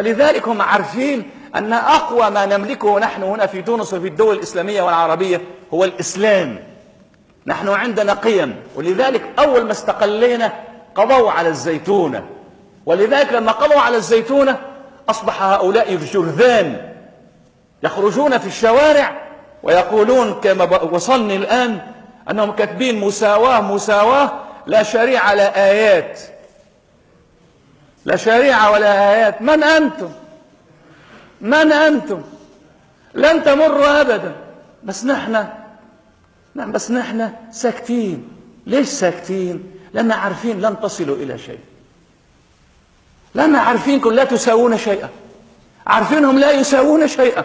لذلك هم عارفين أن أقوى ما نملكه نحن هنا في تونس وفي الدول الإسلامية والعربية هو الإسلام. نحن عندنا قيم ولذلك أول ما استقلينا قضوا على الزيتونة. ولذلك لما قضوا على الزيتونة أصبح هؤلاء الجرذان يخرجون في الشوارع ويقولون كما وصلني الآن أنهم كاتبين مساواة مساواة لا شريعة لا آيات. لا شريعة ولا آيات. من أنتم؟ من أنتم؟ لن تمروا أبدا. بس نحن نعم بس نحن ساكتين. ليش ساكتين؟ لأن عارفين لن تصلوا إلى شيء. لأن عارفينكم لا تساوون شيئا. عارفينهم لا يساوون شيئا.